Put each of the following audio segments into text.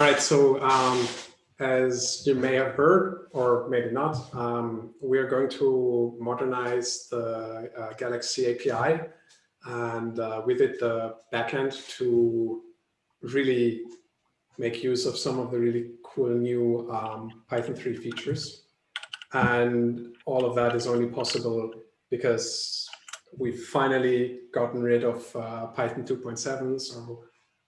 All right, so um, as you may have heard, or maybe not, um, we are going to modernize the uh, Galaxy API and uh, with it the backend to really make use of some of the really cool new um, Python 3 features. And all of that is only possible because we've finally gotten rid of uh, Python 2.7. So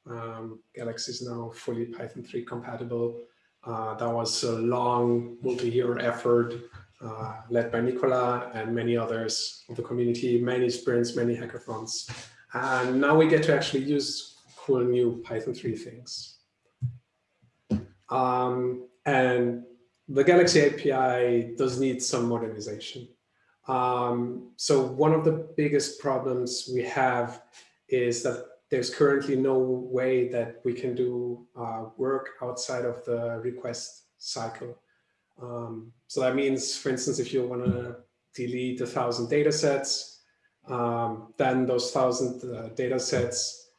um, Galaxy is now fully Python 3 compatible. Uh, that was a long multi-year effort uh, led by Nicola and many others of the community, many sprints, many hackathons. And now we get to actually use cool new Python 3 things. Um, and the Galaxy API does need some modernization. Um, so one of the biggest problems we have is that there's currently no way that we can do uh, work outside of the request cycle. Um, so that means, for instance, if you want to delete a thousand data sets, um, then those thousand uh, data sets,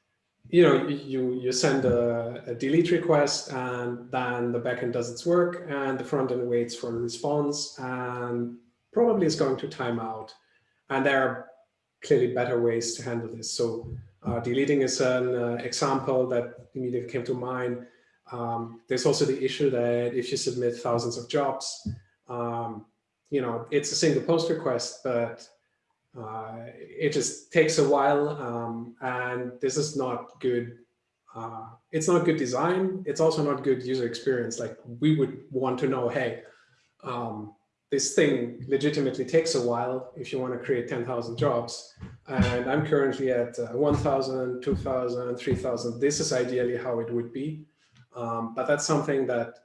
you know, you, you send a, a, delete request and then the backend does its work and the front end waits for a response and probably is going to time out. And there are clearly better ways to handle this. So uh, deleting is an uh, example that immediately came to mind. Um, there's also the issue that if you submit thousands of jobs, um, you know, it's a single post request, but uh, it just takes a while. Um, and this is not good. Uh, it's not good design. It's also not good user experience. Like we would want to know, hey, um, this thing legitimately takes a while if you want to create 10,000 jobs. And I'm currently at uh, 1,000, 2,000, 3,000. This is ideally how it would be. Um, but that's something that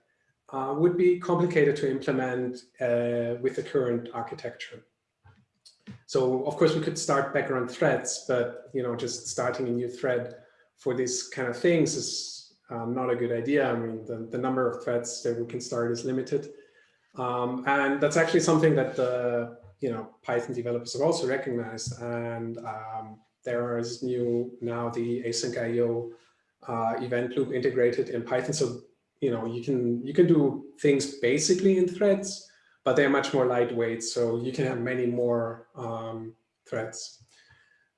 uh, would be complicated to implement uh, with the current architecture. So of course we could start background threads, but you know just starting a new thread for these kind of things is um, not a good idea. I mean the, the number of threads that we can start is limited. Um, and that's actually something that the you know Python developers have also recognized. And um, there is new now the async IO uh, event loop integrated in Python. So you know you can you can do things basically in threads, but they're much more lightweight. So you can have many more um, threads.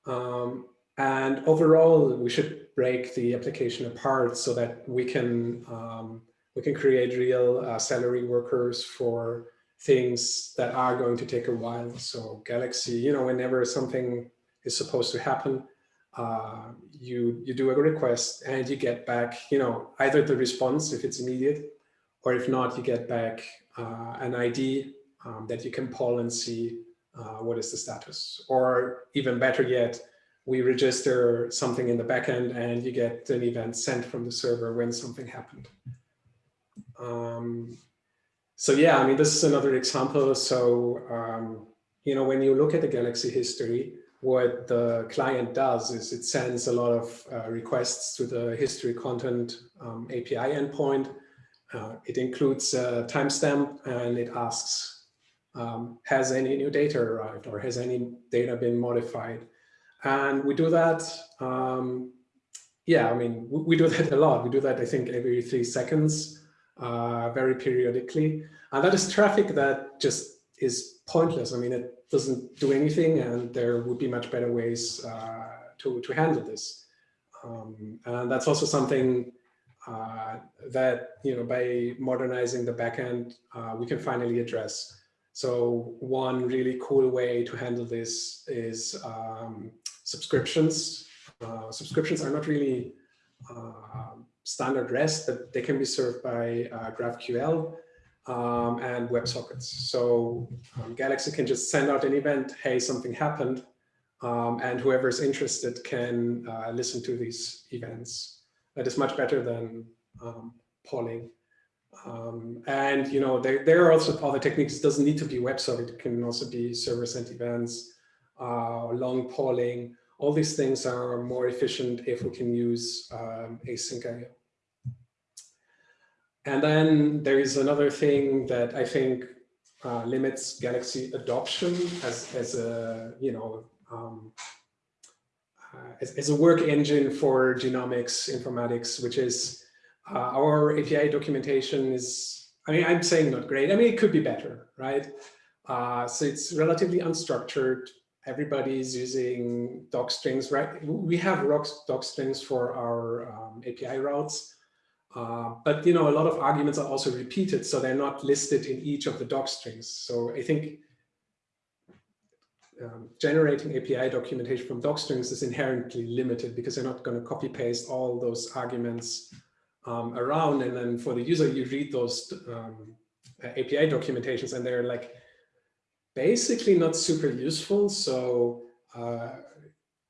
Um, and overall, we should break the application apart so that we can um, we can create real uh, Celery workers for things that are going to take a while. So Galaxy, you know, whenever something is supposed to happen, uh, you you do a request and you get back, you know, either the response if it's immediate, or if not, you get back uh, an ID um, that you can poll and see uh, what is the status. Or even better yet, we register something in the backend and you get an event sent from the server when something happened. Um, so yeah, I mean, this is another example. So, um, you know, when you look at the Galaxy history, what the client does is it sends a lot of uh, requests to the history content um, API endpoint. Uh, it includes a timestamp and it asks, um, has any new data arrived or has any data been modified? And we do that um, yeah, I mean, we, do that a lot. We do that, I think, every three seconds uh, very periodically. And that is traffic that just is pointless. I mean, it doesn't do anything and there would be much better ways uh, to, to handle this. Um, and that's also something uh, that, you know, by modernizing the backend, uh, we can finally address. So one really cool way to handle this is um, subscriptions. Uh, subscriptions are not really uh, standard REST, but they can be served by uh, GraphQL um, and WebSockets. So um, Galaxy can just send out an event, hey, something happened, um, and whoever's interested can uh, listen to these events. That is much better than um, polling. Um, and you know, there, there are also other techniques. It doesn't need to be WebSocket. It can also be server-sent events, uh, long polling. All these things are more efficient if we can use um, async IO. And then there is another thing that I think uh, limits Galaxy adoption as, as a, you know, um, uh, as, as, a work engine for genomics informatics, which is uh, our API documentation is, I mean, I'm saying not great. I mean, it could be better, right? Uh, so it's relatively unstructured. Everybody's using doc strings, right? We have doc strings for our um, API routes, uh, but you know, a lot of arguments are also repeated, so they're not listed in each of the doc strings. So I think um, generating API documentation from doc strings is inherently limited because you're not going to copy paste all those arguments um, around. And then for the user, you read those um, API documentations and they're like basically not super useful. So uh,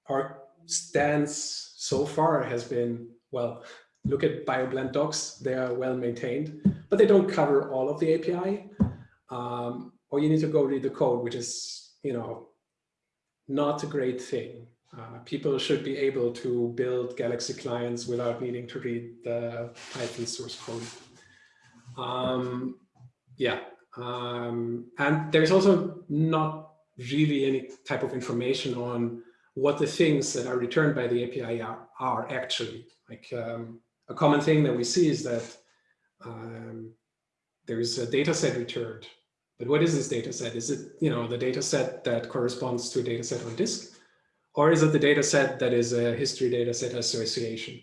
our stance so far has been, well, look at BioBlend docs, they are well maintained, but they don't cover all of the API. Um, or you need to go read the code, which is, you know, not a great thing. Uh, people should be able to build Galaxy clients without needing to read the Python source code. Um, yeah, um, and there's also not really any type of information on what the things that are returned by the API are, are actually. Like um, a common thing that we see is that um, there is a data set returned but what is this data set? Is it, you know, the data set that corresponds to a data set on disk? Or is it the data set that is a history data set association?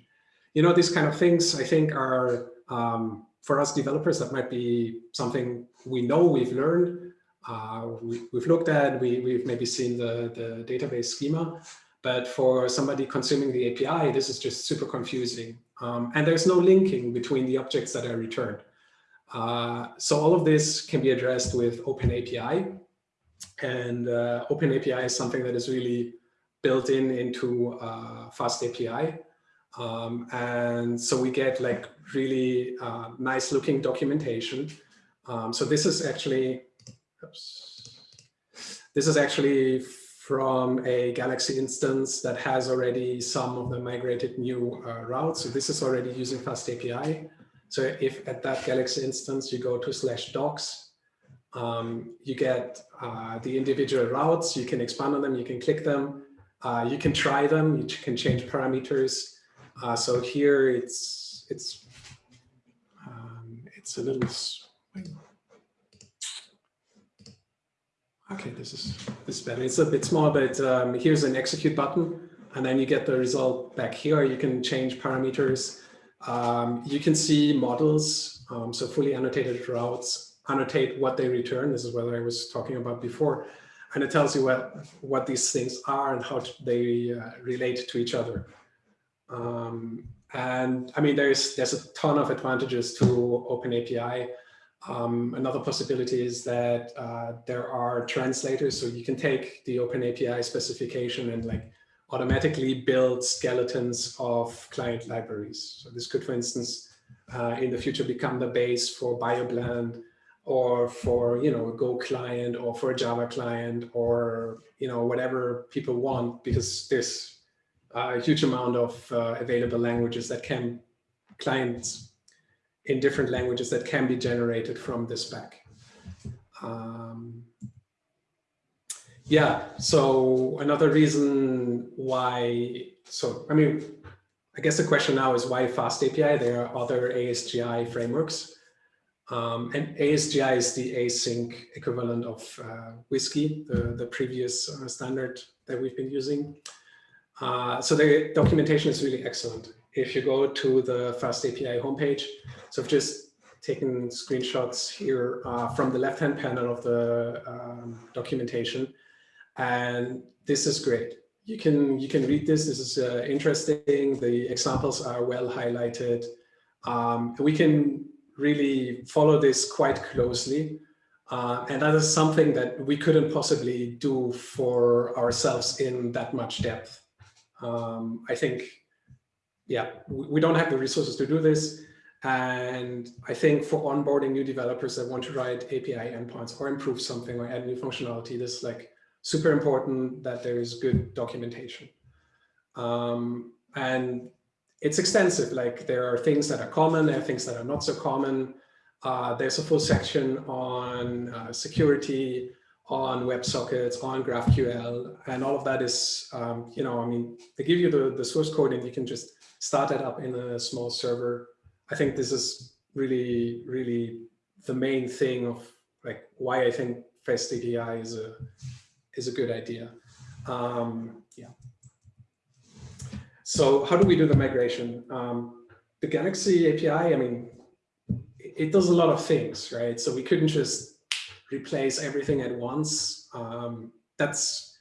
You know, these kind of things, I think, are, um, for us developers, that might be something we know, we've learned, uh, we, have looked at, we, we've maybe seen the, the database schema. But for somebody consuming the API, this is just super confusing. Um, and there's no linking between the objects that are returned. Uh, so all of this can be addressed with OpenAPI. And uh, OpenAPI is something that is really built in into uh, FastAPI. Um, and so we get like really uh, nice looking documentation. Um, so this is actually, oops, this is actually from a Galaxy instance that has already some of the migrated new uh, routes. So this is already using FastAPI. So if at that Galaxy instance, you go to slash docs, um, you get uh, the individual routes, you can expand on them, you can click them, uh, you can try them, you can change parameters. Uh, so here it's, it's, um, it's a little, okay, this is, this is better. It's a bit small, but um, here's an execute button, and then you get the result back here. You can change parameters. Um, you can see models, um, so fully annotated routes, annotate what they return. This is what I was talking about before. And it tells you what, what these things are and how they uh, relate to each other. Um, and I mean, there's, there's a ton of advantages to OpenAPI. Um, another possibility is that uh, there are translators, so you can take the OpenAPI specification and like automatically build skeletons of client libraries. So this could, for instance, uh, in the future become the base for BioBlend or for, you know, a Go client or for a Java client or, you know, whatever people want because there's a huge amount of uh, available languages that can clients in different languages that can be generated from this spec. Um, yeah, so another reason why, so I mean, I guess the question now is why Fast API? There are other ASGI frameworks. Um, and ASGI is the async equivalent of uh, WSGI, the, the previous uh, standard that we've been using. Uh, so the documentation is really excellent. If you go to the Fast API homepage, so I've just taken screenshots here uh, from the left-hand panel of the um, documentation. And this is great. You can, you can read this. This is uh, interesting. The examples are well highlighted. Um, we can really follow this quite closely. Uh, and that is something that we couldn't possibly do for ourselves in that much depth. Um, I think, yeah, we don't have the resources to do this. And I think for onboarding new developers that want to write API endpoints or improve something or add new functionality, this like super important that there is good documentation. Um, and it's extensive, like there are things that are common, there are things that are not so common. Uh, there's a full section on uh, security, on WebSockets, on GraphQL, and all of that is, um, you know, I mean, they give you the, the source code and you can just start it up in a small server I think this is really, really the main thing of like why I think Fast API is a is a good idea. Um, yeah. So how do we do the migration? Um, the Galaxy API, I mean, it does a lot of things, right? So we couldn't just replace everything at once. Um, that's,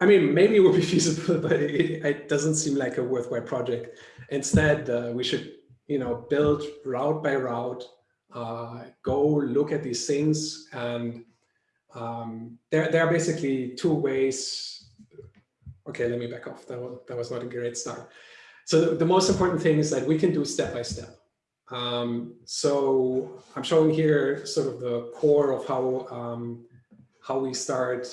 I mean, maybe it would be feasible, but it, it doesn't seem like a worthwhile project. Instead, uh, we should, you know, build route by route, uh, go look at these things. And um, there, there are basically two ways. Okay, let me back off. That was, that was not a great start. So the most important thing is that we can do step by step. Um, so I'm showing here sort of the core of how um, how we start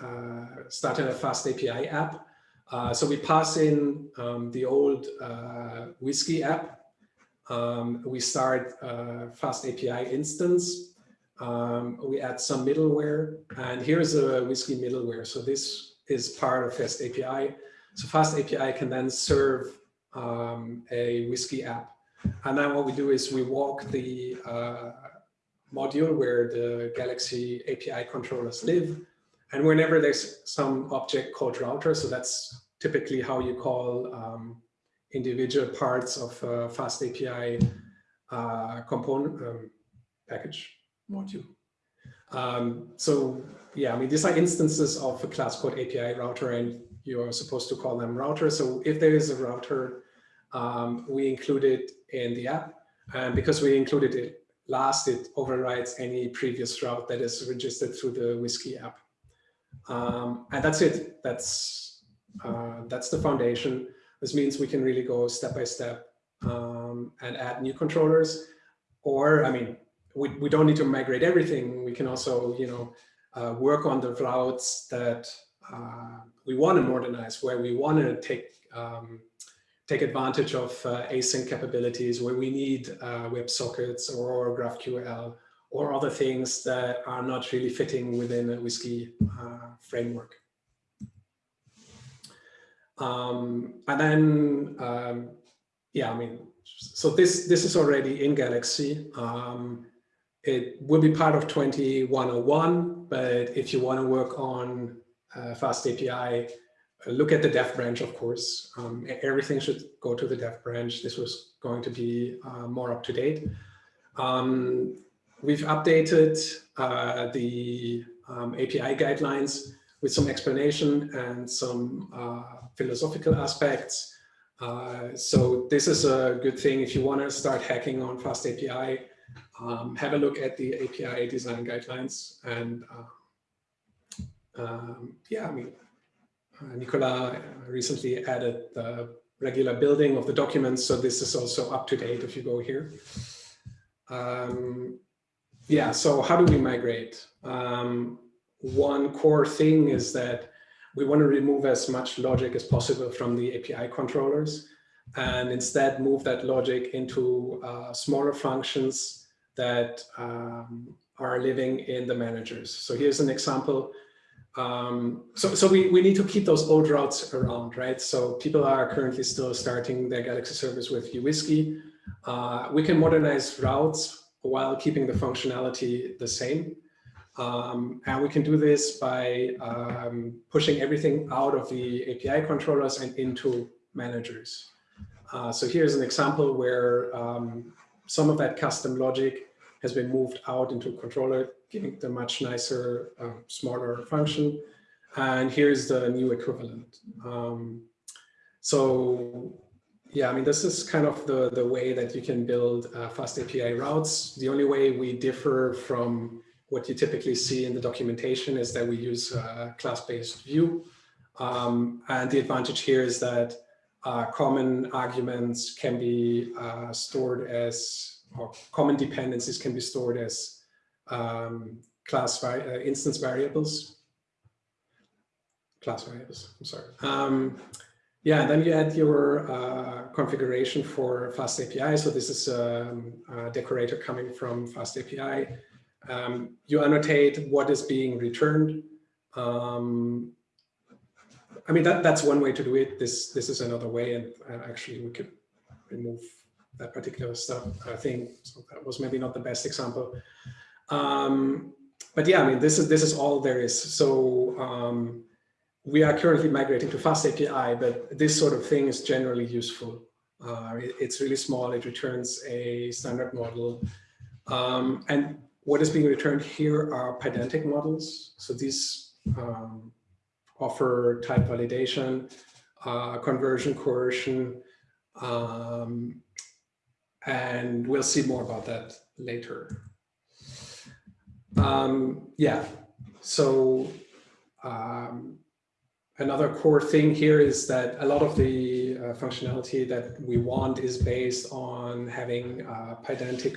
uh, starting a fast API app. Uh, so we pass in um, the old uh, WSGI app. Um, we start a fast API instance. Um, we add some middleware, and here's a WSGI middleware. So this is part of Fast API. So Fast API can then serve um, a WSGI app and then what we do is we walk the uh, module where the Galaxy API controllers live. And whenever there's some object called router, so that's typically how you call um, individual parts of a fast API uh, component um, package module. Um, so yeah, I mean, these are instances of a class called API router and you're supposed to call them router. So if there is a router, um, we include it in the app. And because we included it last, it overrides any previous route that is registered through the WSGI app. Um, and that's it. That's, uh, that's the foundation. This means we can really go step by step um, and add new controllers. Or, I mean, we, we don't need to migrate everything. We can also, you know, uh, work on the routes that uh, we want to modernize, where we want to take um, take advantage of uh, async capabilities where we need uh, WebSockets or GraphQL or other things that are not really fitting within a WSGI uh, framework. Um, and then, um, yeah, I mean, so this, this is already in Galaxy. Um, it will be part of 2101, but if you want to work on uh, Fast API, look at the dev branch, of course. Um, everything should go to the dev branch. This was going to be uh, more up to date. Um, we've updated uh, the um, API guidelines with some explanation and some uh, philosophical aspects. Uh, so this is a good thing if you want to start hacking on Fast API. Um, have a look at the API design guidelines and uh, um, yeah, I mean, Nicola recently added the regular building of the documents, so this is also up to date if you go here. Um, yeah, so how do we migrate? Um, one core thing is that we want to remove as much logic as possible from the API controllers and instead move that logic into uh, smaller functions that um, are living in the managers. So here's an example um, so, so we, we need to keep those old routes around, right? So people are currently still starting their Galaxy service with uWSGI. Uh, we can modernize routes while keeping the functionality the same. Um, and we can do this by um, pushing everything out of the API controllers and into managers. Uh, so here's an example where um, some of that custom logic has been moved out into controller giving the much nicer, uh, smarter function. And here's the new equivalent. Um, so yeah, I mean, this is kind of the, the way that you can build uh, fast API routes. The only way we differ from what you typically see in the documentation is that we use a class-based view. Um, and the advantage here is that uh, common arguments can be uh, stored as, or common dependencies can be stored as um, class uh, instance variables, class variables, I'm sorry. Um, yeah, then you add your uh, configuration for Fast API. So this is um, a decorator coming from Fast API. Um, you annotate what is being returned. Um, I mean, that, that's one way to do it. This, this is another way, and uh, actually we could remove that particular stuff. I think so that was maybe not the best example. Um, but yeah, I mean, this is this is all there is. So um, we are currently migrating to Fast API, but this sort of thing is generally useful. Uh, it, it's really small. It returns a standard model. Um, and what is being returned here are pydantic models. So these um, offer type validation, uh, conversion coercion, um, and we'll see more about that later. Um, yeah, so um, another core thing here is that a lot of the uh, functionality that we want is based on having uh,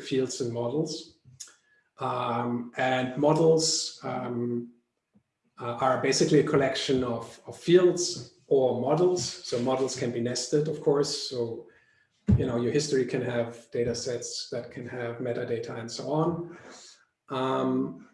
fields and models. Um, and models um, uh, are basically a collection of, of fields or models. So models can be nested, of course. So, you know, your history can have data sets that can have metadata and so on. Um,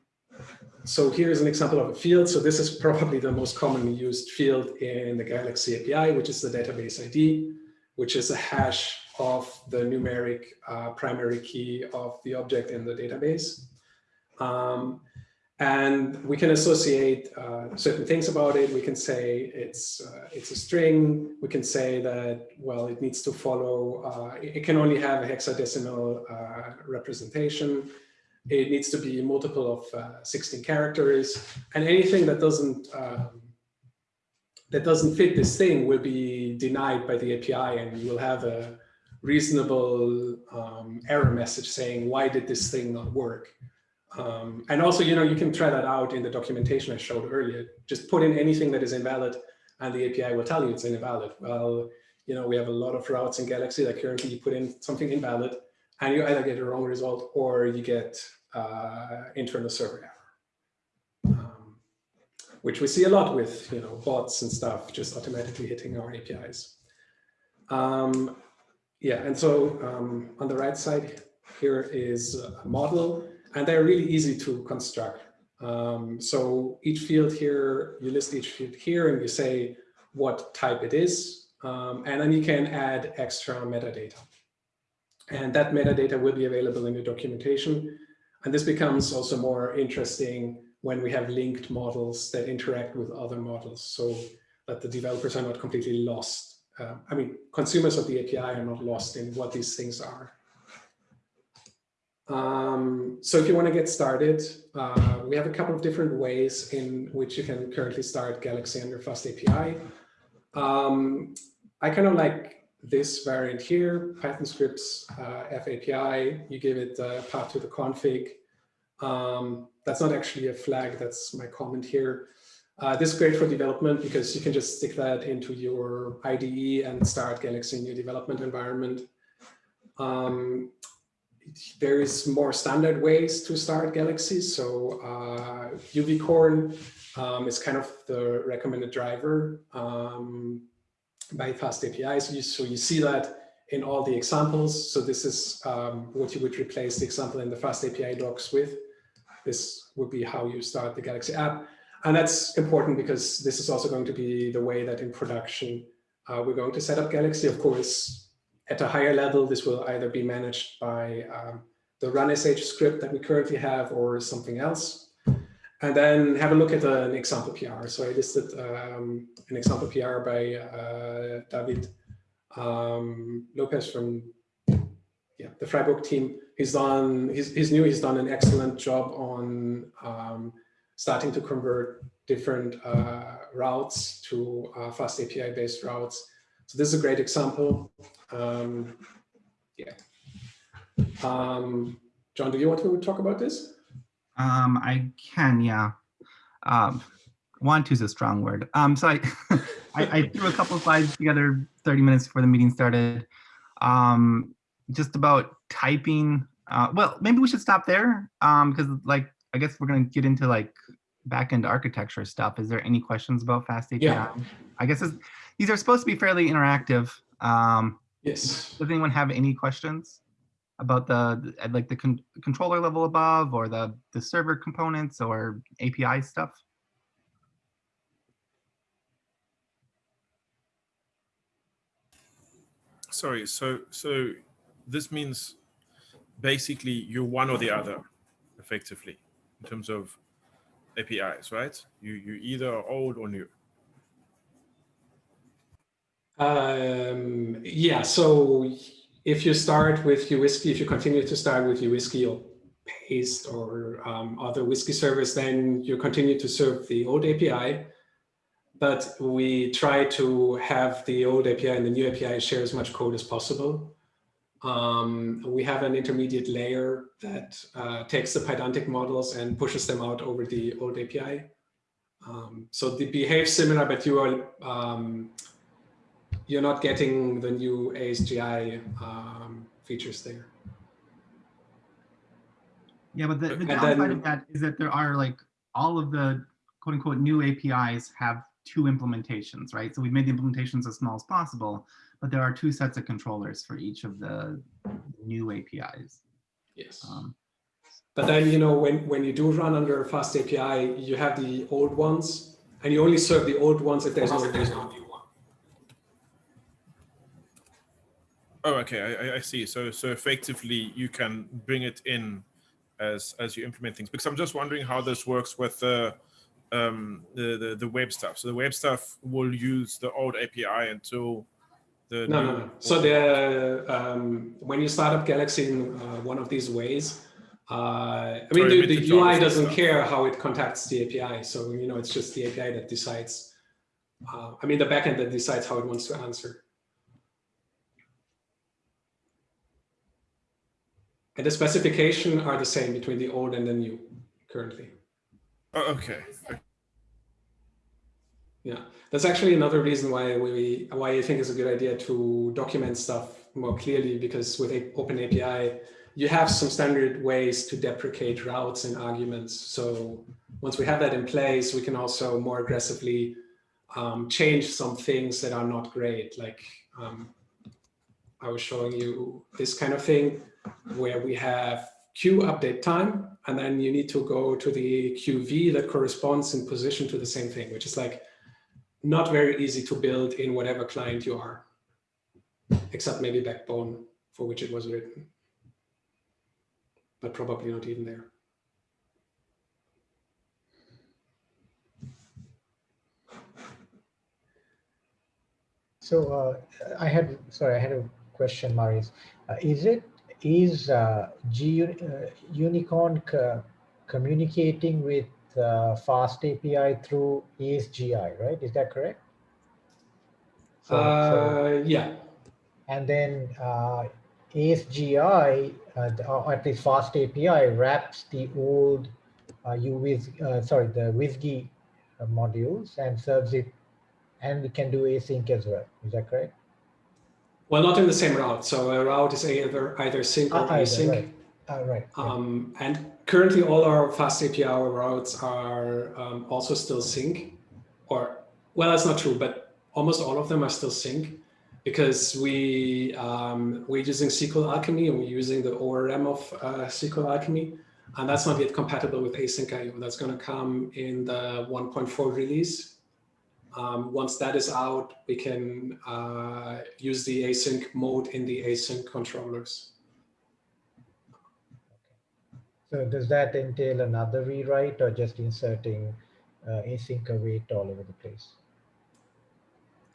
so here's an example of a field. So this is probably the most commonly used field in the Galaxy API, which is the database ID, which is a hash of the numeric uh, primary key of the object in the database. Um, and we can associate uh, certain things about it. We can say it's uh, it's a string. We can say that well, it needs to follow. Uh, it can only have a hexadecimal uh, representation. It needs to be multiple of uh, 16 characters, and anything that doesn't um, that doesn't fit this thing will be denied by the API, and you will have a reasonable um, error message saying why did this thing not work. Um, and also, you know, you can try that out in the documentation I showed earlier. Just put in anything that is invalid and the API will tell you it's invalid. Well, you know, we have a lot of routes in Galaxy that currently you put in something invalid and you either get a wrong result or you get uh, internal server error, um, which we see a lot with, you know, bots and stuff just automatically hitting our APIs. Um, yeah, and so um, on the right side here is a model and they're really easy to construct. Um, so each field here, you list each field here and you say what type it is. Um, and then you can add extra metadata. And that metadata will be available in the documentation. And this becomes also more interesting when we have linked models that interact with other models so that the developers are not completely lost. Uh, I mean, consumers of the API are not lost in what these things are. Um, so if you want to get started, uh, we have a couple of different ways in which you can currently start Galaxy under Fast API. Um, I kind of like this variant here, Python scripts uh, FAPI. You give it a path to the config. Um, that's not actually a flag, that's my comment here. Uh, this is great for development because you can just stick that into your IDE and start Galaxy in your development environment. Um, there is more standard ways to start Galaxy. So uh, Uvicorn um, is kind of the recommended driver um, by Fast API. So you, so you see that in all the examples. So this is um, what you would replace the example in the Fast API docs with. This would be how you start the Galaxy app. And that's important because this is also going to be the way that in production uh, we're going to set up Galaxy. Of course, at a higher level, this will either be managed by um, the run sh script that we currently have or something else. And then have a look at an example PR. So I listed um, an example PR by uh, David um, Lopez from yeah, the Freiburg team. He's done, he's, he's new, he's done an excellent job on um, starting to convert different uh, routes to uh, fast API based routes. So this is a great example. Um, yeah. Um, John, do you want to talk about this? Um, I can, yeah. Um, want to is a strong word. Um, so I, I, I, threw a couple slides together 30 minutes before the meeting started. Um, just about typing. Uh, well, maybe we should stop there um, because like, I guess we're going to get into like backend architecture stuff. Is there any questions about Fast API? Yeah. I guess these are supposed to be fairly interactive. Um, Yes. Does anyone have any questions about the like the con controller level above or the the server components or API stuff? Sorry, so so this means basically you're one or the other, effectively, in terms of APIs, right? You you either are old or new. Um, yeah, so if you start with uWSGI, if you continue to start with uWSGI or Paste or um, other WSGI servers, then you continue to serve the old API. But we try to have the old API and the new API share as much code as possible. Um, we have an intermediate layer that uh, takes the Pydantic models and pushes them out over the old API. Um, so they behave similar, but you are um, you're not getting the new ASGI um, features there. Yeah, but the, the downside then, of that is that there are like all of the quote unquote new APIs have two implementations, right? So we've made the implementations as small as possible, but there are two sets of controllers for each of the new APIs. Yes. Um, but then, you know, when, when you do run under a fast API, you have the old ones and you only serve the old ones if there's no, there's no new one. Oh, okay, I, I see. So, so effectively you can bring it in as, as you implement things, because I'm just wondering how this works with the, um, the, the, the web stuff. So the web stuff will use the old API until the no, no, no. So the um, when you start up Galaxy in uh, one of these ways, uh, I mean, the, the UI doesn't stuff. care how it contacts the API. So, you know, it's just the API that decides, uh, I mean, the backend that decides how it wants to answer. And the specification are the same between the old and the new currently. Oh, okay. Yeah, that's actually another reason why we why I think it's a good idea to document stuff more clearly because with Open API, you have some standard ways to deprecate routes and arguments. So once we have that in place, we can also more aggressively um, change some things that are not great. Like um, I was showing you this kind of thing where we have queue update time, and then you need to go to the QV that corresponds in position to the same thing, which is like not very easy to build in whatever client you are, except maybe Backbone, for which it was written, but probably not even there. So uh, I had, sorry, I had a question, Marius. Uh, is it, is uh, G, uh, Unicorn communicating with uh, fast API through ASGI, right? Is that correct? So, uh, so, yeah. And then uh, ASGI, uh, or at least fast API, wraps the old uh, UWIS, uh, sorry, the WSGI uh, modules and serves it, and we can do async as well. Is that correct? Well, not in the same route. So a route is either either sync or ah, async. Right. Uh, right. Um, and currently all our fast API routes are um, also still sync or, well, that's not true, but almost all of them are still sync because we, um, we're using SQL Alchemy and we're using the ORM of uh, SQL Alchemy. And that's not yet compatible with async IO. That's going to come in the 1.4 release. Um, once that is out, we can uh, use the async mode in the async controllers. So does that entail another rewrite or just inserting uh, async await all over the place?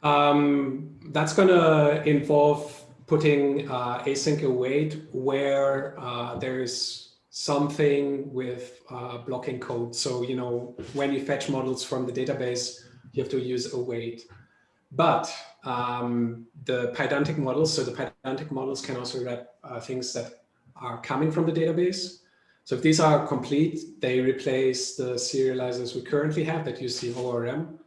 Um, that's going to involve putting uh, async await where uh, there's something with uh, blocking code. So, you know, when you fetch models from the database, you have to use await. But um, the Pydantic models, so the Pydantic models can also wrap uh, things that are coming from the database. So if these are complete, they replace the serializers we currently have that use the ORM.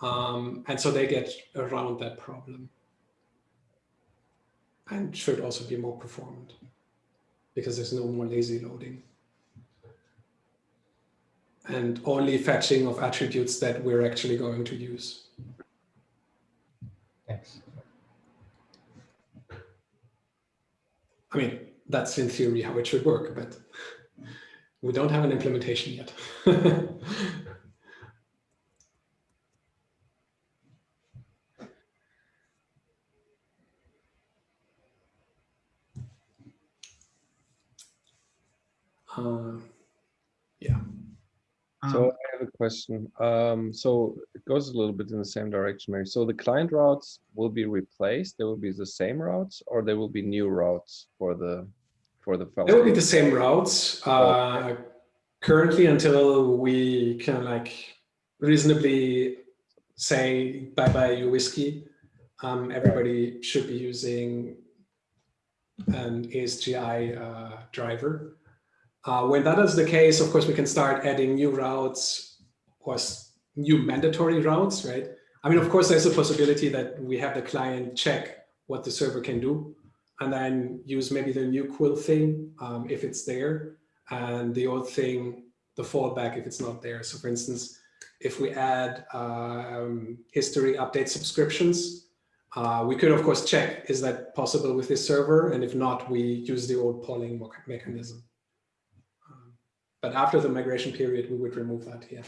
Um, and so they get around that problem and should also be more performant because there's no more lazy loading and only fetching of attributes that we're actually going to use. Thanks. I mean, that's in theory how it should work, but we don't have an implementation yet. um, So Um, I have a question. Um, so it goes a little bit in the same direction, Mary. So the client routes will be replaced. They will be the same routes, or there will be new routes for the for the. It will be the same routes uh, currently until we can like reasonably say bye bye uWSGI. Um, everybody should be using an ASGI uh, driver. Uh, when that is the case, of course, we can start adding new routes or new mandatory routes, right? I mean, of course, there's a possibility that we have the client check what the server can do and then use maybe the new quill thing um, if it's there and the old thing, the fallback if it's not there. So for instance, if we add um, history update subscriptions, uh, we could of course check, is that possible with this server? And if not, we use the old polling mechanism. But after the migration period, we would remove that, yeah.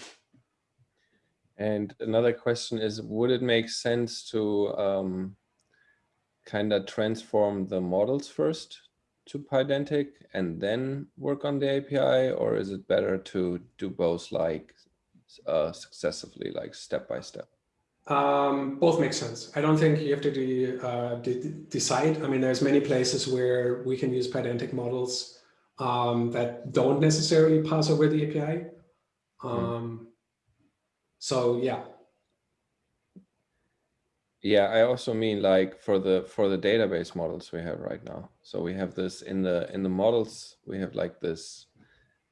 And another question is, would it make sense to um, kind of transform the models first to Pydantic and then work on the API, or is it better to do both like uh, successively, like step by step? Um, both make sense. I don't think you have to de, uh, de- decide. I mean, there's many places where we can use Pydantic models um, that don't necessarily pass over the API. Um, so yeah, Yeah, I also mean like for the for the database models we have right now. So we have this in the in the models we have like this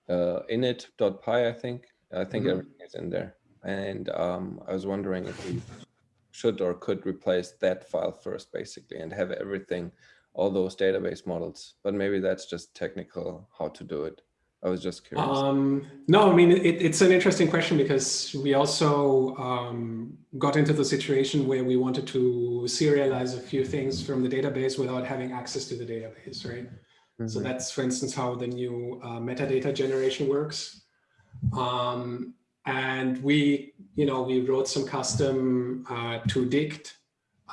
uh, init.py I think. I think Mhm. everything is in there. And um, I was wondering if we should or could replace that file first basically and have everything, all those database models. But maybe that's just technical how to do it. I was just curious. Um, no, I mean, it, it's an interesting question because we also um, got into the situation where we wanted to serialize a few things from the database without having access to the database, right? So Mhm. that's, for instance, how the new uh, metadata generation works. Um, and we, you know, we wrote some custom uh, to dict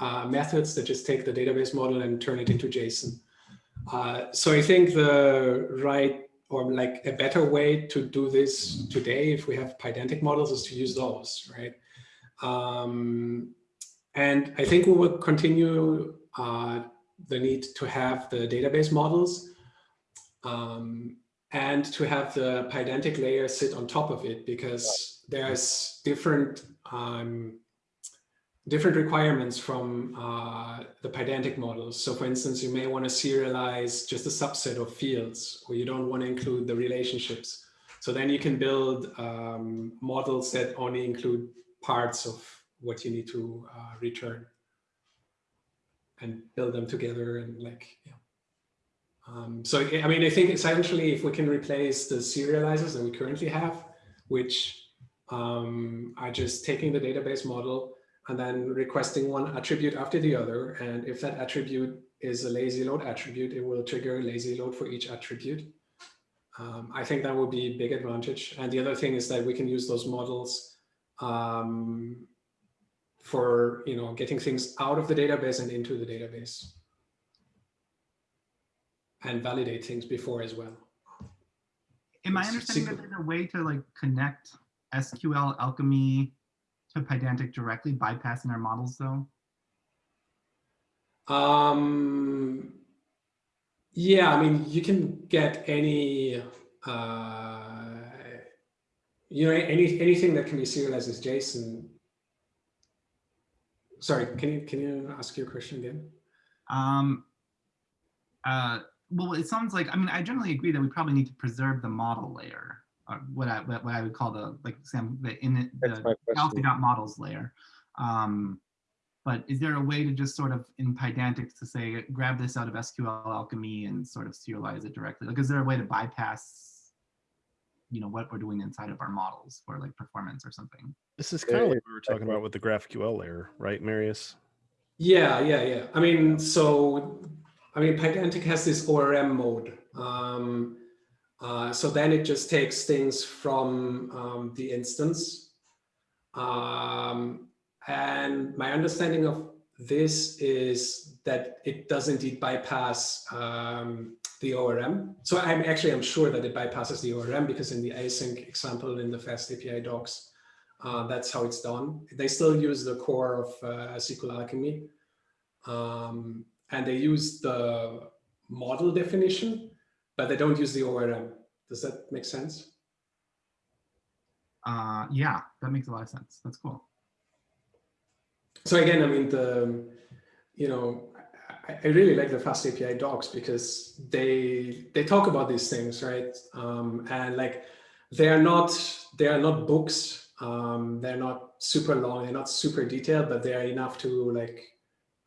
uh, methods that just take the database model and turn it into JSON. Uh, so I think the right or like a better way to do this today, if we have Pydantic models, is to use those, right? Um, and I think we will continue uh, the need to have the database models um, and to have the Pydantic layer sit on top of it because there's different um, different requirements from uh, the Pydantic models. So for instance, you may want to serialize just a subset of fields or you don't want to include the relationships. So then you can build um, models that only include parts of what you need to uh, return and build them together and like, yeah. Um, so, I mean, I think essentially if we can replace the serializers that we currently have, which um, are just taking the database model and then requesting one attribute after the other. And if that attribute is a lazy load attribute, it will trigger lazy load for each attribute. Um, I think that would be a big advantage. And the other thing is that we can use those models um, for you know getting things out of the database and into the database and validate things before as well. Am I understanding that there's a way to like connect SQL Alchemy to Pydantic directly, bypassing our models though? Um, yeah, I mean, you can get any, uh, you know, any anything that can be serialized as JSON. Sorry, can you can you ask your question again? Um, uh, well, it sounds like, I mean, I generally agree that we probably need to preserve the model layer, what I, what what I would call the, like, Sam, the in it, the my question. models layer. Um, but is there a way to just sort of in Pydantic to say, grab this out of SQL Alchemy and sort of serialize it directly? Like, is there a way to bypass, you know, what we're doing inside of our models for like performance or something? This is kind of like it- we were talking about with the GraphQL layer, right, Marius? Yeah, yeah, yeah. I mean, so I mean, Pydantic has this ORM mode. Um, uh, so then it just takes things from um, the instance. Um, and my understanding of this is that it does indeed bypass um, the ORM. So I'm actually, I'm sure that it bypasses the ORM because in the async example in the fast API docs, uh, that's how it's done. They still use the core of uh, SQL Alchemy. Um, and they use the model definition, but they don't use the ORM. Does that make sense? Uh, yeah, that makes a lot of sense. That's cool. So again, I mean, the, you know, I, I really like the FastAPI docs because they they talk about these things, right? Um, and like they are not they are not books. Um, they're not super long. They're not super detailed, but they are enough to like,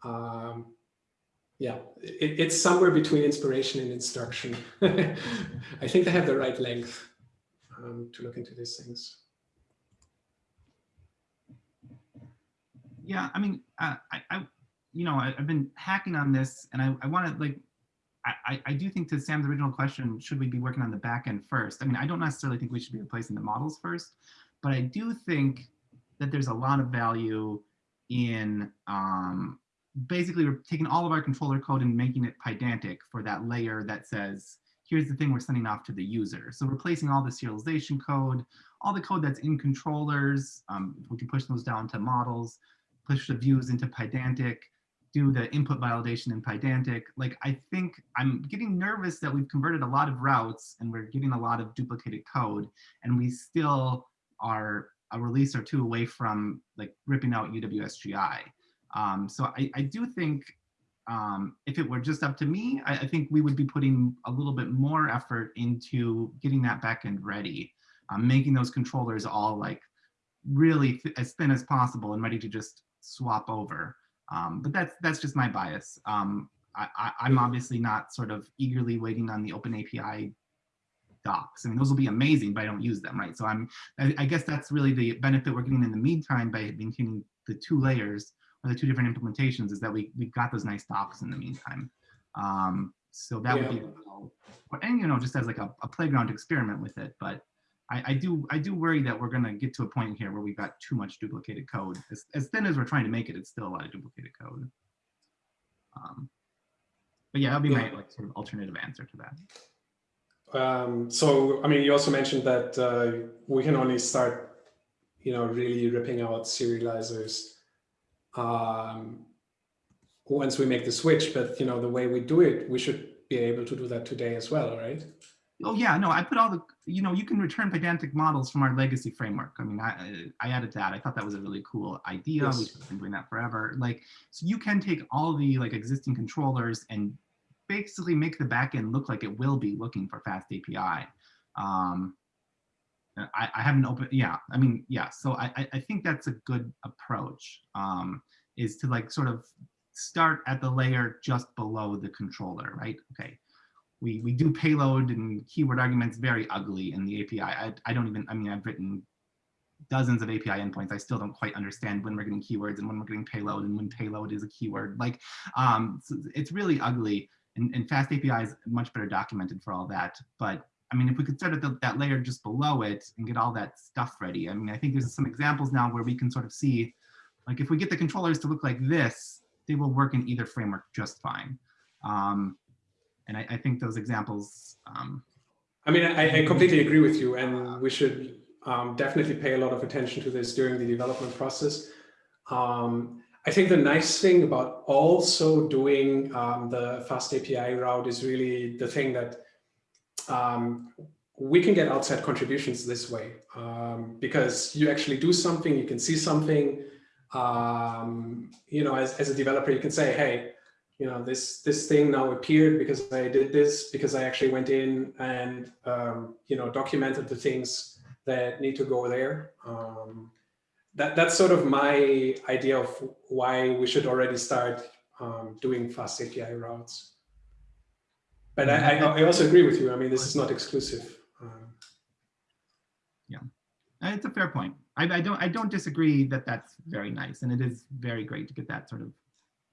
um, yeah, it, it's somewhere between inspiration and instruction. I think they have the right length um, to look into these things. Yeah, I mean, uh, I, I, you know, I, have been hacking on this, and I, I want to like, I, I do think to Sam's original question, should we be working on the back end first? I mean, I don't necessarily think we should be replacing the models first, but I do think that there's a lot of value in um, basically we're taking all of our controller code and making it pydantic for that layer that says, here's the thing we're sending off to the user. So replacing all the serialization code, all the code that's in controllers, um, we can push those down to models, push the views into Pydantic, do the input validation in Pydantic. Like, I think I'm getting nervous that we've converted a lot of routes and we're getting a lot of duplicated code and we still are a release or two away from like ripping out uWSGI. Um, so I, I do think um, if it were just up to me, I, I, think we would be putting a little bit more effort into getting that backend ready, um, making those controllers all like really th as thin as possible and ready to just swap over. Um, but that's that's just my bias. Um, I, am obviously not sort of eagerly waiting on the Open API docs. I mean, those will be amazing, but I don't use them, right? So I'm, I, I guess that's really the benefit we're getting in the meantime by maintaining the two layers or the two different implementations is that we we've got those nice docs in the meantime. Um, so that yeah. would be, and you know, just as like a, a playground experiment with it. But I, I, do I do worry that we're going to get to a point here where we've got too much duplicated code. As, as thin as we're trying to make it, it's still a lot of duplicated code. Um, but yeah, that'll be my like sort of alternative answer to that. Um, so, I mean, you also mentioned that uh, we can only start, you know, really ripping out serializers um, once we make the switch. But, you know, the way we do it, we should be able to do that today as well, right? Oh yeah, no, I put all the, you know, you can return Pydantic models from our legacy framework. I mean, I, I added that. I thought that was a really cool idea. Yes. We've been doing that forever. Like, so you can take all the like existing controllers and basically make the backend look like it will be looking for FastAPI. Um, I, I haven't opened, yeah, I mean, yeah. So I, I think that's a good approach um, is to like sort of start at the layer just below the controller, right? Okay, we, we do payload and keyword arguments very ugly in the API. I, I don't even, I mean, I've written dozens of API endpoints. I still don't quite understand when we're getting keywords and when we're getting payload and when payload is a keyword. Like, um, so it's really ugly. And, and FastAPI is much better documented for all that. But I mean, if we could start at the, that layer just below it and get all that stuff ready. I mean, I think there's some examples now where we can sort of see, like if we get the controllers to look like this, they will work in either framework just fine. Um, and I, I think those examples. Um, I mean, I, I, completely agree with you, and we should um, definitely pay a lot of attention to this during the development process. Um, I think the nice thing about also doing um, the FastAPI route is really the thing that um, we can get outside contributions this way um, because you actually do something, you can see something, you know, as, as a developer, you can say, hey, you know, this this thing now appeared because I did this, because I actually went in and, um, you know, documented the things that need to go there. Um, that, that's sort of my idea of why we should already start um, doing FastAPI routes. But I, I, I, also agree with you. I mean, this is not exclusive. Um, yeah, it's a fair point. I, I don't I don't disagree that that's very nice, and it is very great to get that sort of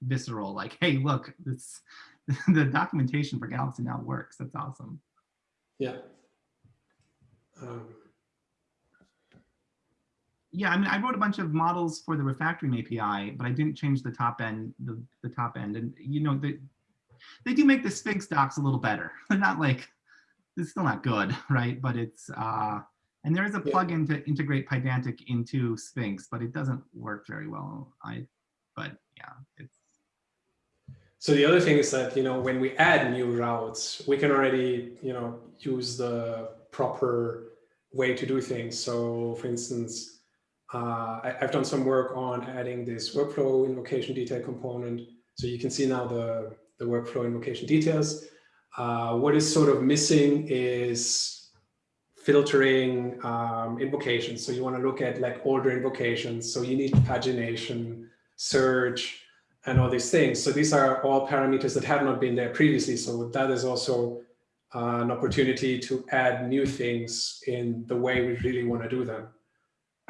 visceral, like, hey, look, this the documentation for Galaxy now works. That's awesome. Yeah. Um. Yeah, I mean, I wrote a bunch of models for the refactoring API, but I didn't change the top end, the, the top end. And, you know, the, they do make the Sphinx docs a little better. They're not like, it's still not good, right? But it's, uh, and there is a Yeah. plugin to integrate Pydantic into Sphinx, but it doesn't work very well. I, but yeah, it's, So the other thing is that, you know, when we add new routes, we can already, you know, use the proper way to do things. So for instance, uh, I, I've done some work on adding this workflow invocation detail component. So you can see now the, the workflow invocation details. Uh, what is sort of missing is filtering um, invocations. So you want to look at like older invocations. So you need pagination, search, and all these things. So these are all parameters that have not been there previously. So that is also uh, an opportunity to add new things in the way we really want to do them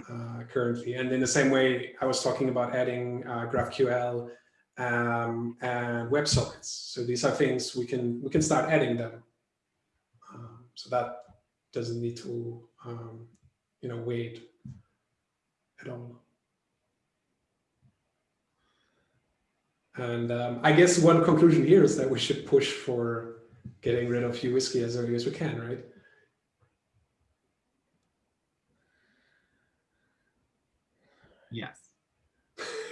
uh, currently. And in the same way, I was talking about adding uh, GraphQL um, and WebSockets. So these are things we can we can start adding them. Um, so that doesn't need to um, you know wait at all. And um, I guess one conclusion here is that we should push for getting rid of WSGI as early as we can, right? yes.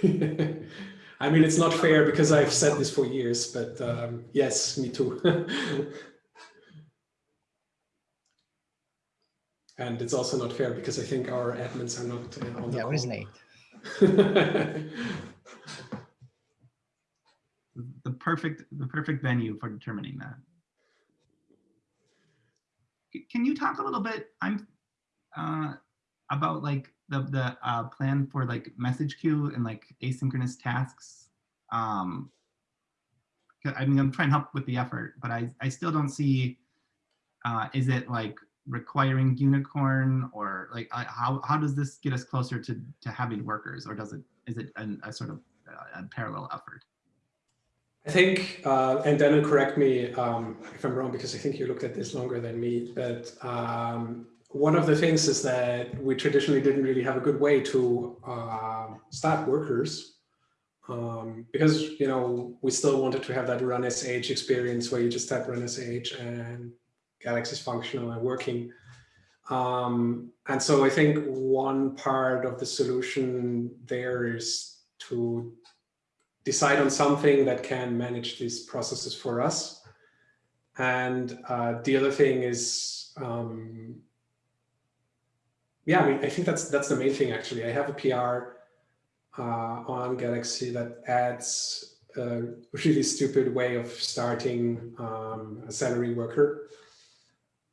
I mean, it's not fair because I've said this for years, but um, yes, me too. and it's also not fair because I think our admins are not uh, on the Yeah, what is call. late? The perfect, the perfect venue for determining that. Can you talk a little bit, I'm, uh, about like the, the, uh, plan for like message queue and like asynchronous tasks? Um, I mean, I'm trying to help with the effort, but I, I still don't see, uh, is it like requiring Uvicorn or like, how, how does this get us closer to, to having workers or does it, is it an- a sort of uh, a parallel effort? I think, uh, and then correct me um, if I'm wrong, because I think you looked at this longer than me, but um, one of the things is that we traditionally didn't really have a good way to uh, start workers um, because, you know, we still wanted to have that run SH experience where you just type run SH and Galaxy is functional and working. Um, and so I think one part of the solution there is to decide on something that can manage these processes for us. And uh, the other thing is, um, yeah, I mean, I think that's that's the main thing actually. I have a PR uh, on Galaxy that adds a really stupid way of starting um, a Celery worker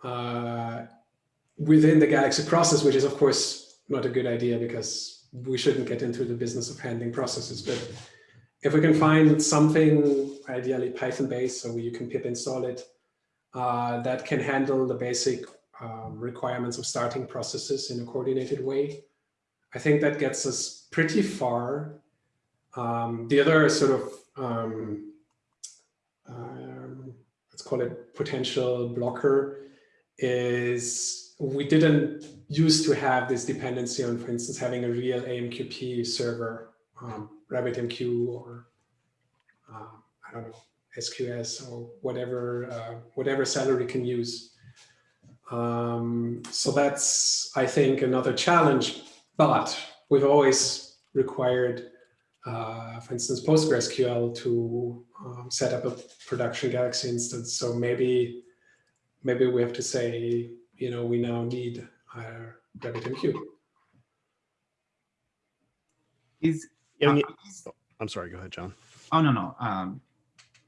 uh, within the Galaxy process, which is of course not a good idea because we shouldn't get into the business of handling processes. But if we can find something, ideally Python based, so you can pip install it, uh, that can handle the basic um, requirements of starting processes in a coordinated way, I think that gets us pretty far. Um, the other sort of, um, um, let's call it potential blocker, is we didn't used to have this dependency on, for instance, having a real AMQP server um, RabbitMQ or uh, I don't know SQS or whatever uh, whatever Celery can use. Um, so that's I think another challenge. But we've always required, uh, for instance, PostgreSQL to um, set up a production Galaxy instance. So maybe maybe we have to say, you know, we now need uh, RabbitMQ. Is, Yeah, when uh, I'm sorry. Go ahead, John. oh, no, no. Um,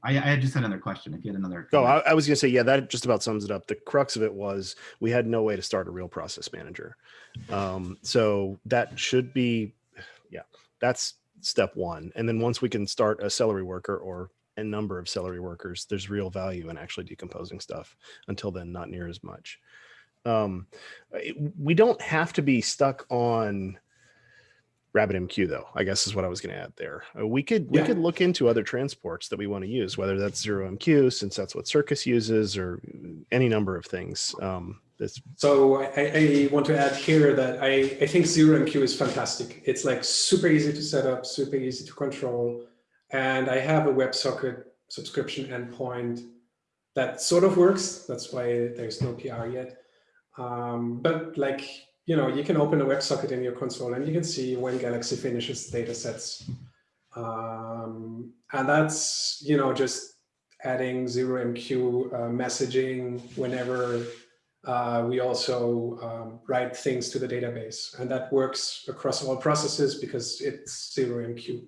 I, I had just had another question. If you had another. Oh. I, I was going to say, yeah, that just about sums it up. The crux of it was we had no way to start a real process manager. Um, so that should be, yeah, that's step one. And then once we can start a celery worker or a number of celery workers, there's real value in actually decomposing stuff. Until then, not near as much. Um, we don't have to be stuck on RabbitMQ though, I guess is what I was going to add there. Uh, we could we could look into other transports that we want to use, whether that's ZeroMQ, since that's what Circus uses, or any number of things. Um, So I, I want to add here that I, I think ZeroMQ is fantastic. It's like super easy to set up, super easy to control. And I have a WebSocket subscription endpoint that sort of works. That's why there's no PR yet. Um, but like, you know, you can open a WebSocket in your console and you can see when Galaxy finishes data sets. Um, and that's, you know, just adding ZeroMQ uh, messaging whenever uh, we also um, write things to the database. And that works across all processes because it's ZeroMQ.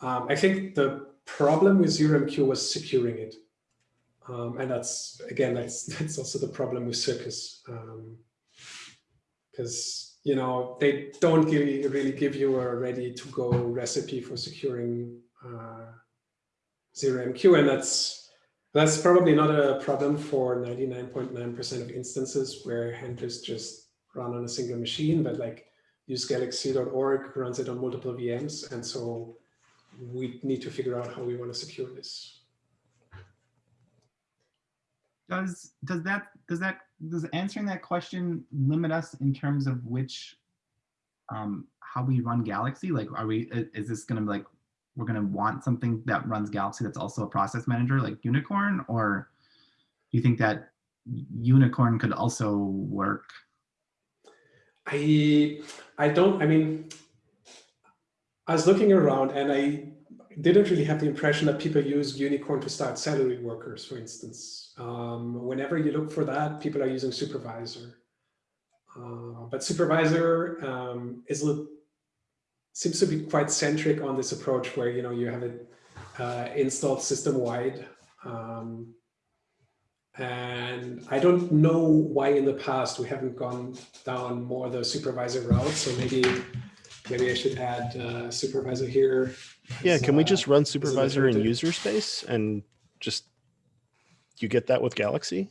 Um, I think the problem with ZeroMQ was securing it. Um, and that's, again, that's, that's also the problem with Circus. Because, you know, they don't really, really give you a ready to go recipe for securing uh, ZeroMQ. And that's, that's probably not a problem for 99.9% .9 of instances where handlers just run on a single machine, but like usegalaxy.org runs it on multiple VMs. And so we need to figure out how we want to secure this. Does does that does that does answering that question limit us in terms of which um how we run Galaxy? Like, are we is this going to be like we're going to want something that runs Galaxy that's also a process manager like Unicorn, or do you think that Unicorn could also work? I I don't. I mean, I was looking around and I didn't really have the impression that people use Unicorn to start Celery workers, for instance. Um, whenever you look for that, people are using Supervisor. Uh, but Supervisor um, is seems to be quite centric on this approach where you know you have it uh, installed system wide. Um, and I don't know why in the past we haven't gone down more the supervisor route. So maybe maybe I should add uh, supervisor here. Yeah, can we just uh, run supervisor in user space and just you get that with Galaxy?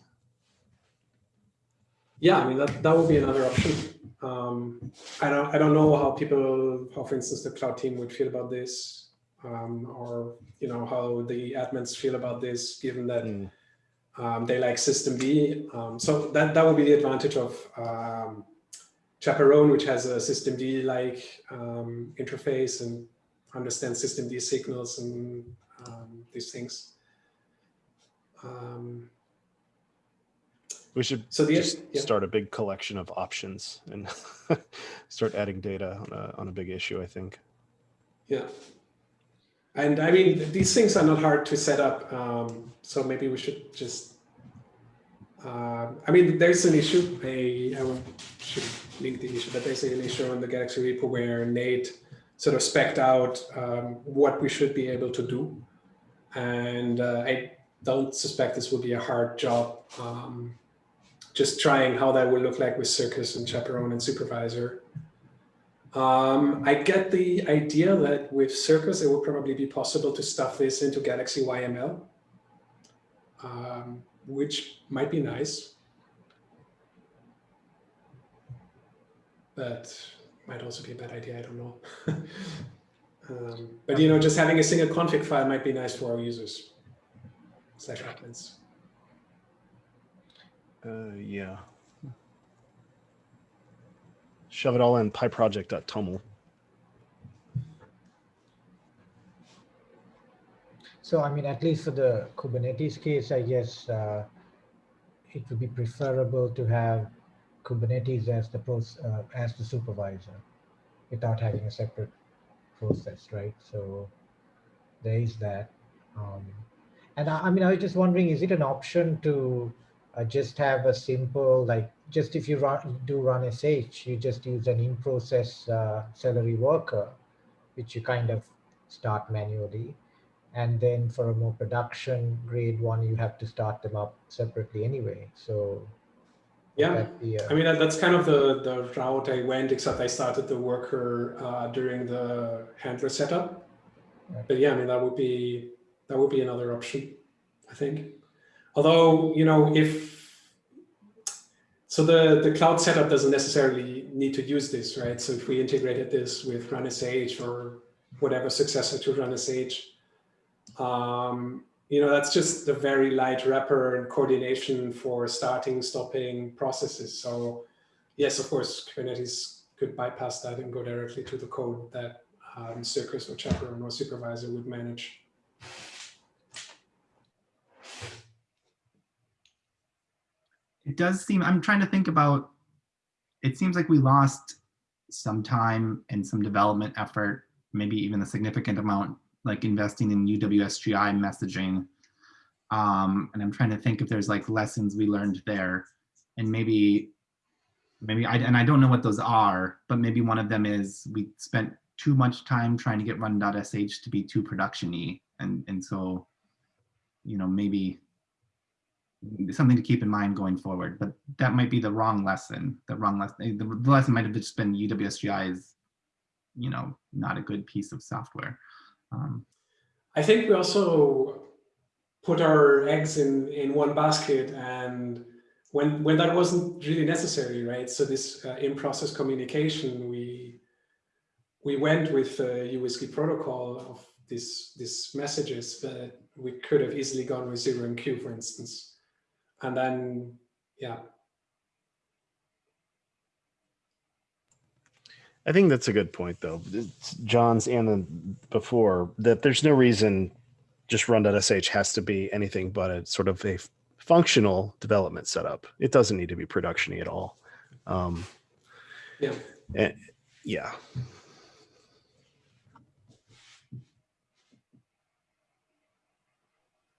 Yeah, I mean that that would be another option. Um, I don't I don't know how people how for instance the cloud team would feel about this, um, or you know how the admins feel about this, given that Mm. um, they like systemd. Um, so that that would be the advantage of um, Chaperone, which has a systemd like um, interface and understands systemd signals and um, these things. Um, We should so the just yeah. start a big collection of options and start adding data on a, on a big issue, I think. Yeah. And I mean, these things are not hard to set up. Um, so maybe we should just, uh, I mean, there's an issue. I, I should link the issue, but there's an issue on the Galaxy repo where Nate sort of specced out um, what we should be able to do. And uh, I don't suspect this will be a hard job. Um, just trying how that will look like with Circus and Chaperone and Supervisor. Um, I get the idea that with Circus, it would probably be possible to stuff this into Galaxy YML, um, which might be nice. But might also be a bad idea, I don't know. um, but you know, just having a single config file might be nice for our users, slash admins. Uh, yeah. Shove it all in pyproject.toml. So I mean, at least for the Kubernetes case, I guess uh, it would be preferable to have Kubernetes as the pros, uh, as the supervisor, without having a separate process, right? So there is that. Um, and I, I mean, I was just wondering, is it an option to uh, just have a simple, like, just if you run, do run SH, you just use an in-process uh, celery worker, which you kind of start manually. And then for a more production grade one, you have to start them up separately anyway. So Yeah, be a- I mean, that's kind of the, the route I went, except I started the worker uh, during the handler setup. Right. But yeah, I mean, that would be, that would be another option, I think. Although, you know, if, so the, the cloud setup doesn't necessarily need to use this, right? So if we integrated this with RunSH or whatever successor to RunSH, um, you know, that's just a very light wrapper and coordination for starting, stopping processes. So yes, of course, Kubernetes could bypass that and go directly to the code that um, Circus or Chaperone or Supervisor would manage. It does seem, I'm trying to think about, it seems like we lost some time and some development effort, maybe even a significant amount, like investing in uWSGI messaging. Um, and I'm trying to think if there's like lessons we learned there and maybe, maybe I, and I don't know what those are, but maybe one of them is we spent too much time trying to get run.sh to be too production-y. And, and so, you know, maybe something to keep in mind going forward, but that might be the wrong lesson. The wrong lesson. The, the lesson might have just been uWSGI is, you know, not a good piece of software. Um, I think we also put our eggs in in one basket, and when when that wasn't really necessary, right? So this uh, in-process communication, we we went with the uWSGI protocol of these these messages, but we could have easily gone with ZeroMQ, for instance and then yeah I think that's a good point, though. It's John's and then before that there's no reason just run.sh has to be anything but a sort of a functional development setup. It doesn't need to be production at all. Um, yeah. And, yeah.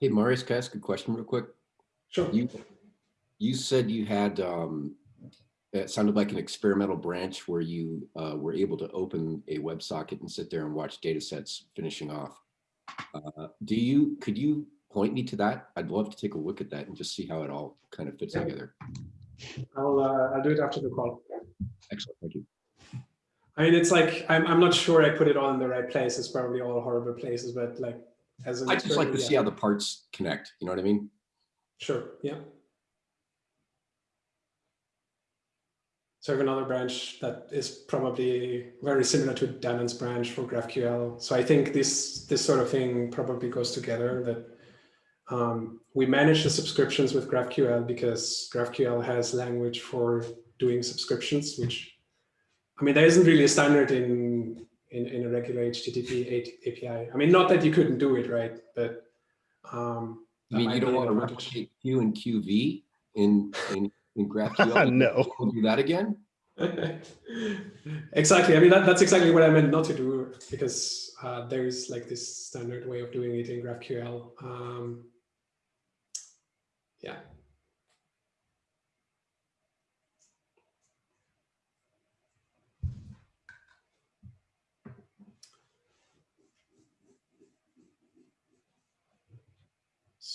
Hey, Marius, can I ask a question real quick? Sure. You, you said you had, um, it sounded like an experimental branch where you uh, were able to open a WebSocket and sit there and watch data sets finishing off. Uh, do you, could you point me to that? I'd love to take a look at that and just see how it all kind of fits Yeah. together. I'll uh, I'll do it after the call. Excellent, thank you. I mean, it's like I'm I'm not sure I put it all in the right place. It's probably all horrible places, but like as an I just like to experiment, see how the parts connect, you know what I mean? Sure. Yeah. So I have another branch that is probably very similar to Danon's branch for GraphQL. So I think this this sort of thing probably goes together. That um, we manage the subscriptions with GraphQL because GraphQL has language for doing subscriptions, which I mean there isn't really a standard in in, in a regular HTTP API. I mean, not that you couldn't do it, right? But um, I mean, you don't want to replicate Q and QV in, in, in GraphQL? No. We'll do that again? exactly. I mean, that, that's exactly what I meant not to do because uh, there is like this standard way of doing it in GraphQL. Um, yeah.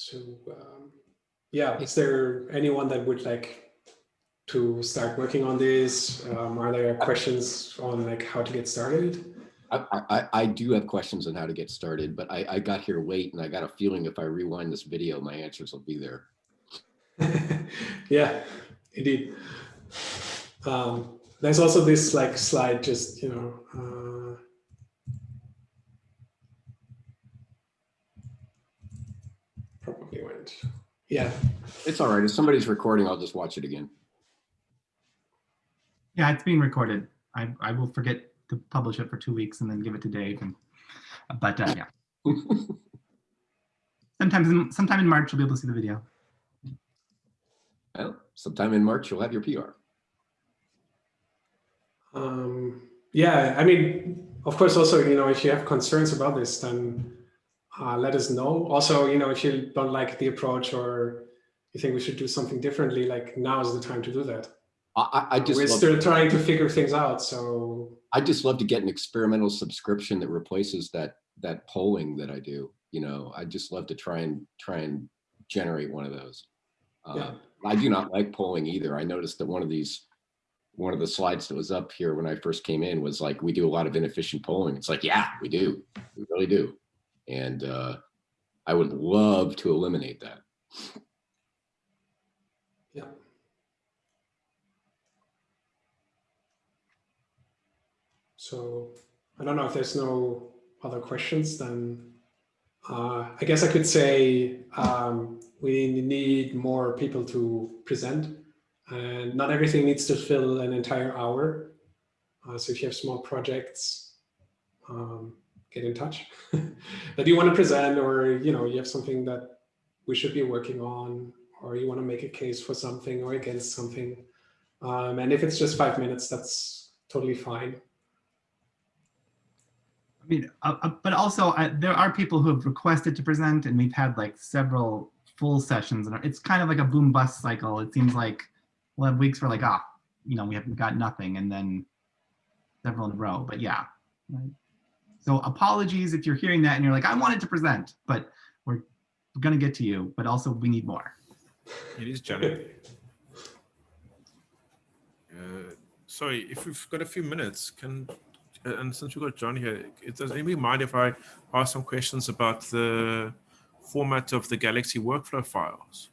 So, um, yeah, is there anyone that would like to start working on this? Um, are there questions on like how to get started? I, I, I do have questions on how to get started, but I, I got here late and I got a feeling if I rewind this video, my answers will be there. yeah, indeed. Um, there's also this like slide, just you know. Uh, probably. Yeah, It's all right. If somebody's recording, I'll just watch it again. yeah, it's being recorded. I, I will forget to publish it for two weeks and then give it to Dave. And, but uh, yeah, sometimes in, sometime in March you'll be able to see the video. Well, sometime in March, you'll have your PR. Um, yeah, I mean, of course, also, you know, if you have concerns about this, then uh, let us know. Also, you know, if you don't like the approach or you think we should do something differently, like now is the time to do that. I, I, just We're still trying to figure things out. So I just love to get an experimental subscription that replaces that that polling that I do. You know, I just love to try and try and generate one of those. Uh, Yeah. I do not like polling either. I noticed that one of these, one of the slides that was up here when I first came in was like, we do a lot of inefficient polling. It's like, yeah, we do. We really do. And uh, I would love to eliminate that. yeah. So I don't know if there's no other questions, then uh, I guess I could say um, we need more people to present and not everything needs to fill an entire hour. Uh, so if you have small projects, um, get in touch that you want to present or, you know, you have something that we should be working on or you want to make a case for something or against something. Um, and if it's just five minutes, that's totally fine. I mean, uh, uh, but also there are people who have requested to present, and we've had like several full sessions, and it's kind of like a boom bust cycle. It seems like we'll have weeks where like, ah, you know, we haven't got nothing, and then several in a row. But yeah, right. So apologies if you're hearing that and you're like, I wanted to present, but we're gonna get to you. But also, we need more. It is Johnny. Uh, sorry, if we've got a few minutes, can uh, and since we've got John here, does anybody mind if I ask some questions about the format of the Galaxy workflow files?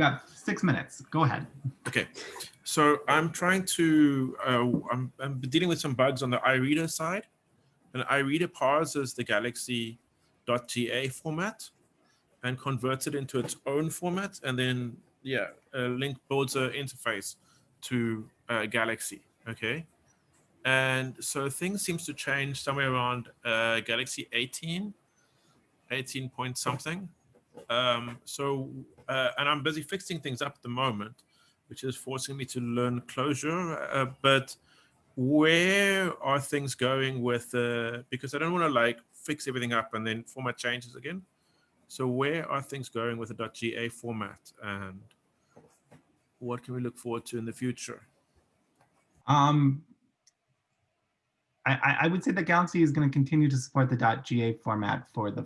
Got six minutes. Go ahead. Okay, so I'm trying to, uh, I'm, I'm dealing with some bugs on the iReader side. And iReader parses the Galaxy.ga format and converts it into its own format. And then, yeah, uh, Link builds an interface to uh, Galaxy, okay? And so things seems to change somewhere around uh, Galaxy 18, 18 point something. Um, so, uh, and I'm busy fixing things up at the moment, which is forcing me to learn Clojure. Uh, but where are things going with, uh, because I don't want to like fix everything up and then format changes again. So where are things going with the .ga format and what can we look forward to in the future? Um, I, I would say that Galaxy is going to continue to support the .ga format for the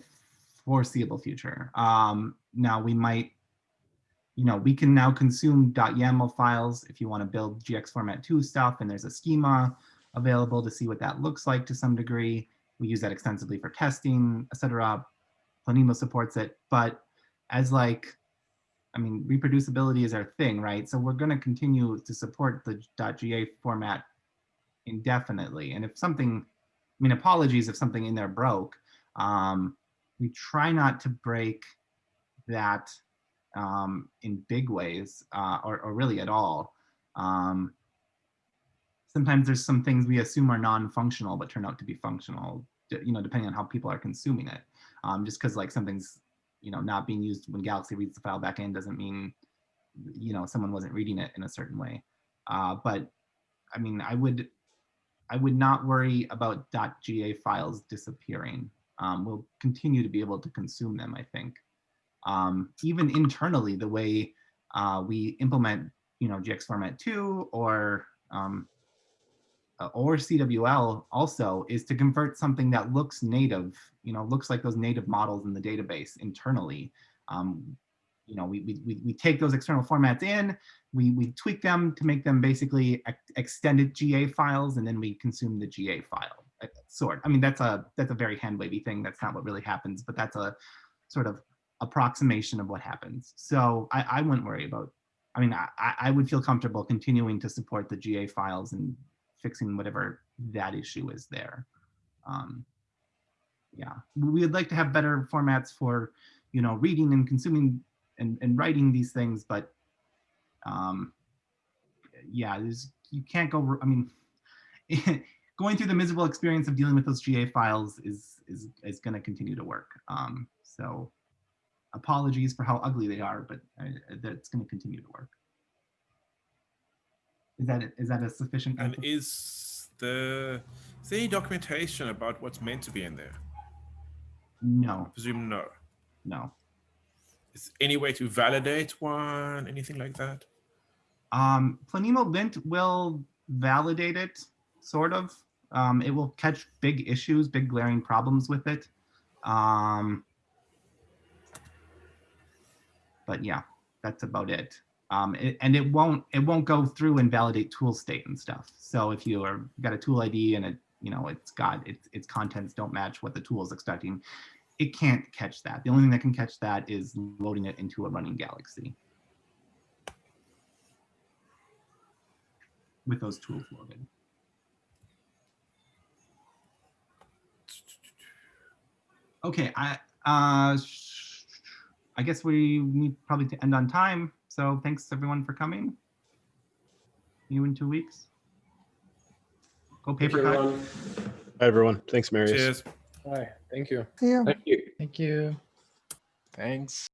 foreseeable future. Um, now we might, you know, we can now consume .yaml files if you want to build GX format 2 stuff, and there's a schema available to see what that looks like to some degree. We use that extensively for testing, etc. Planemo supports it, but as like, I mean, reproducibility is our thing, right? So we're going to continue to support the .ga format indefinitely. And if something, I mean, apologies if something in there broke. Um, we try not to break that um, in big ways uh, or, or really at all. Um, sometimes there's some things we assume are non-functional but turn out to be functional, you know, depending on how people are consuming it. Um, just because like something's, you know, not being used when Galaxy reads the file back in doesn't mean, you know, someone wasn't reading it in a certain way. Uh, but I mean, I would I would not worry about .ga files disappearing. Um, we'll continue to be able to consume them, I think. Um, even internally, the way uh, we implement, you know, GX format 2 or um, uh, or CWL also is to convert something that looks native, you know, looks like those native models in the database internally. Um, you know, we, we, we take those external formats in, we, we tweak them to make them basically ex extended GA files, and then we consume the GA file sort. I mean, that's a that's a very hand wavy thing. That's not what really happens, but that's a sort of approximation of what happens. So I, I wouldn't worry about, I mean, I, I would feel comfortable continuing to support the GA files and fixing whatever that issue is there. Um, yeah, we would like to have better formats for, you know, reading and consuming and, and writing these things, but um, yeah, there's, you can't go, I mean, going through the miserable experience of dealing with those GA files is, is, is going to continue to work. Um, so apologies for how ugly they are, but uh, that's going to continue to work. Is that is that a sufficient? And is the is there any documentation about what's meant to be in there? No. I presume no. No. Is any way to validate one? Anything like that? Um, Planemo lint will validate it, sort of. Um, it will catch big issues, big glaring problems with it. Um, but yeah, that's about it. Um, it, and it won't it won't go through and validate tool state and stuff. So if you are got a tool ID and it you know it's got its its contents don't match what the tool is expecting, it can't catch that. The only thing that can catch that is loading it into a running Galaxy with those tools loaded. Okay, I uh, I guess we need probably to end on time. So thanks everyone for coming. See you in two weeks. Go paper cut. everyone. Hi, everyone. Thanks, Marius. Cheers. Hi, thank you. Thank you. Thank you. Thanks.